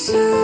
soon